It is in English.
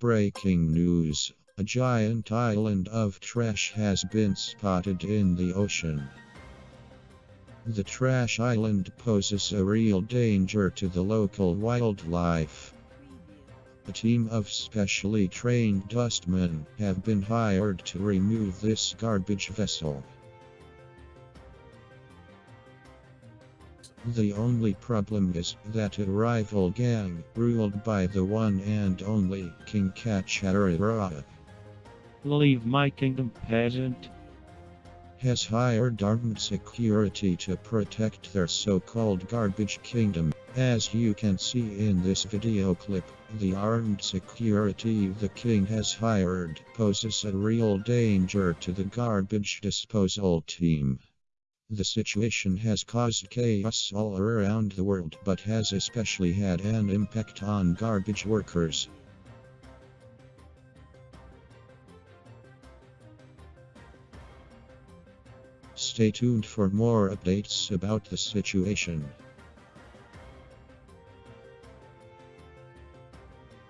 Breaking news A giant island of trash has been spotted in the ocean. The trash island poses a real danger to the local wildlife. A team of specially trained dustmen have been hired to remove this garbage vessel. The only problem is that a rival gang, ruled by the one and only King Kacharira, Leave my kingdom, peasant. has hired armed security to protect their so-called garbage kingdom. As you can see in this video clip, the armed security the king has hired poses a real danger to the garbage disposal team. The situation has caused chaos all around the world but has especially had an impact on garbage workers. Stay tuned for more updates about the situation.